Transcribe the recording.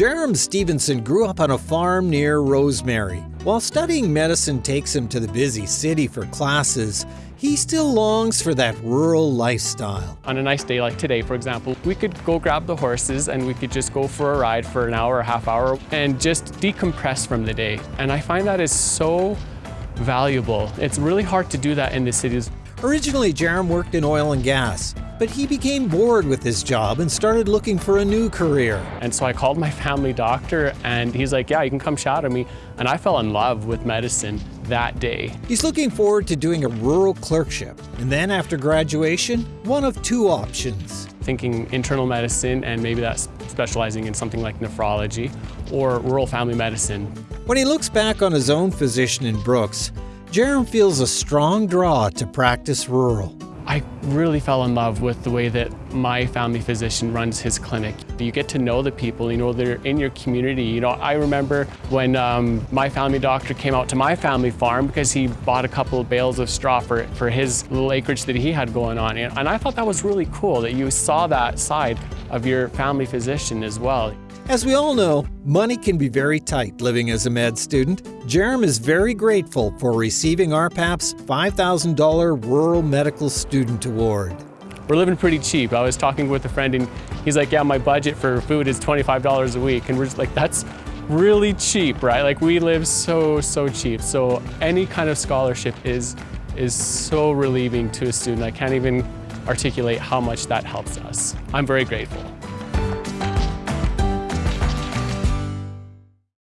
Jerem Stevenson grew up on a farm near Rosemary. While studying medicine takes him to the busy city for classes, he still longs for that rural lifestyle. On a nice day like today, for example, we could go grab the horses and we could just go for a ride for an hour or half hour and just decompress from the day. And I find that is so valuable. It's really hard to do that in the cities. Originally, Jerem worked in oil and gas, but he became bored with his job and started looking for a new career. And so I called my family doctor and he's like, yeah, you can come shadow me. And I fell in love with medicine that day. He's looking forward to doing a rural clerkship. And then after graduation, one of two options. Thinking internal medicine and maybe that's specializing in something like nephrology or rural family medicine. When he looks back on his own physician in Brooks, Jerem feels a strong draw to practice rural. I really fell in love with the way that my family physician runs his clinic. You get to know the people, you know, they're in your community. You know, I remember when um, my family doctor came out to my family farm because he bought a couple of bales of straw for, for his little acreage that he had going on. And I thought that was really cool that you saw that side of your family physician as well. As we all know, money can be very tight living as a med student. Jerem is very grateful for receiving RPAP's $5,000 Rural Medical Student Award. We're living pretty cheap. I was talking with a friend and he's like, yeah, my budget for food is $25 a week. And we're just like, that's really cheap, right? Like we live so, so cheap. So any kind of scholarship is, is so relieving to a student. I can't even articulate how much that helps us. I'm very grateful.